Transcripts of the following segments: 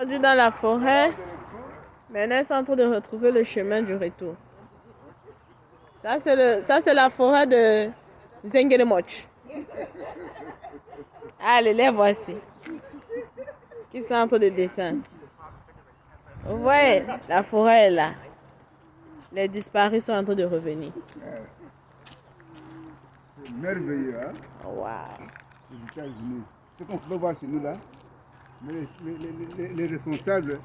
Aujourd'hui dans la forêt, maintenant ils sont en train de retrouver le chemin du retour. Ça c'est la forêt de Zengeremoch. Allez, les voici. Qui sont en train de descendre. Vous voyez, la forêt est là. Les disparus sont en train de revenir. C'est merveilleux, hein? Waouh. Les États-Unis. Ce qu'on peut voir chez nous là, mais les, les- les- les responsables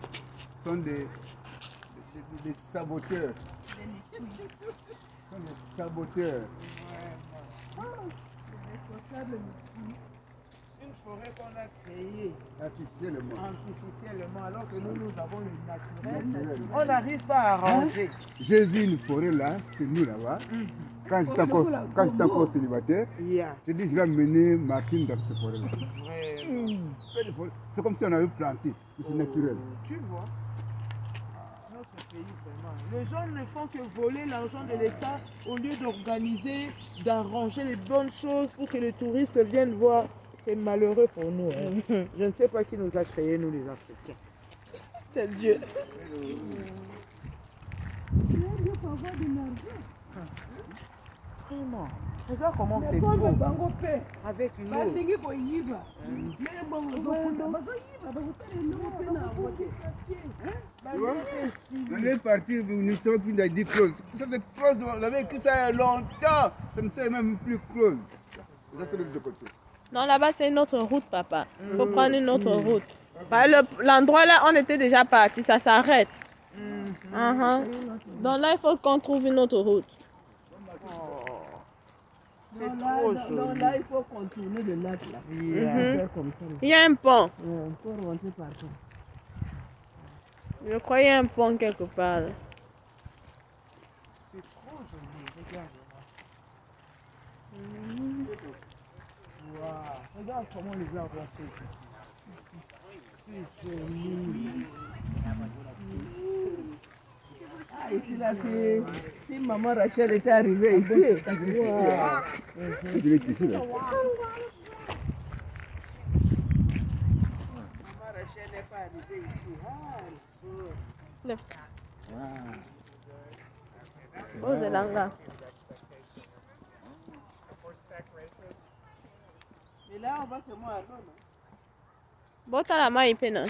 sont des, des, des- des saboteurs. sont des saboteurs. Une forêt qu'on a créée Artificiellement. artificiellement alors que nous, nous avons le naturel. Naturel. On n'arrive pas à arranger. J'ai vu une forêt là, chez nous là-bas. Quand j'étais encore, quand j'étais encore célibataire, Yeah. j'ai dit je vais mener Martine dans cette forêt là. Vraiment. Belle forêt. C'est comme si on avait planté, mais c'est naturel. Tu vois Notre pays, vraiment. Les gens ne font que voler l'argent de l'État au lieu d'organiser, d'arranger les bonnes choses pour que les touristes viennent voir. C'est malheureux pour nous. hein. Je ne sais pas qui nous a créés, nous les Africains. C'est Dieu. Vraiment. Regarde comment c'est beau. Avec l'eau. Tu vois On est parti, nous sommes qui a dit close. Ça c'est close, on avait écrit ça il y a longtemps. Ça ne sert même plus close. Ça c'est de l'autre côté. Non, là-bas, c'est une autre route, papa. Il faut prendre une autre route. Bah, le- L'endroit là, on était déjà parti, ça s'arrête. Mhm. Donc là, il faut qu'on trouve une autre route. C'est trop joli. là, il faut contourner le lac là. Yeah. Comme ça. là. Il y a un pont. Ouais, Il faut rentrer par là. Je crois qu'il y a un pont quelque part. là. C'est trop joli. Regarde. Wow. Regarde comment les arbres ont fait. C'est joli. Ah, ici là, c'est. Si maman Rachel était arrivée ici. Wow. Je l'ai ici là? Maman Rachel n'est pas arrivée ici. Ah, elle est Oh, Zelanga. Là, on va se moi à l'eau. Bota la main, il peut, non?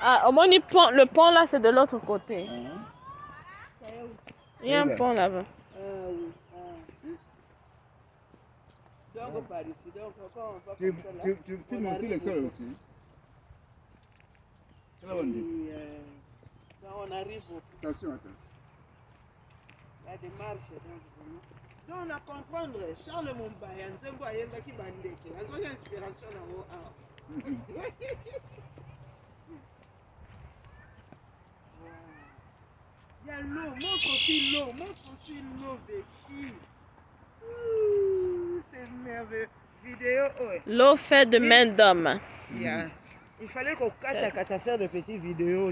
Ah, au moins, le pont là, c'est de l'autre côté. Il y a un pont là-bas. Ah oui. Ah. Donc, par ici. Donc, quand on va Tu, comme ça là. tu, tu filmes aussi le sol aussi. Là on dit. euh, quand on arrive au Attention, attends. Il y a des marches donc vraiment. Donc on a comprendre Charles Mumbaya nzembo ayembaki bandeke azwaki inspiration nango awa Il y a l'eau, montre aussi l'eau, montre aussi l'eau vécue. Ouh, C'est merveilleux. Vidéo, ouais. L'eau fait de main d'homme. Il y a- Il fallait qu'on kata kata faire de petites vidéos,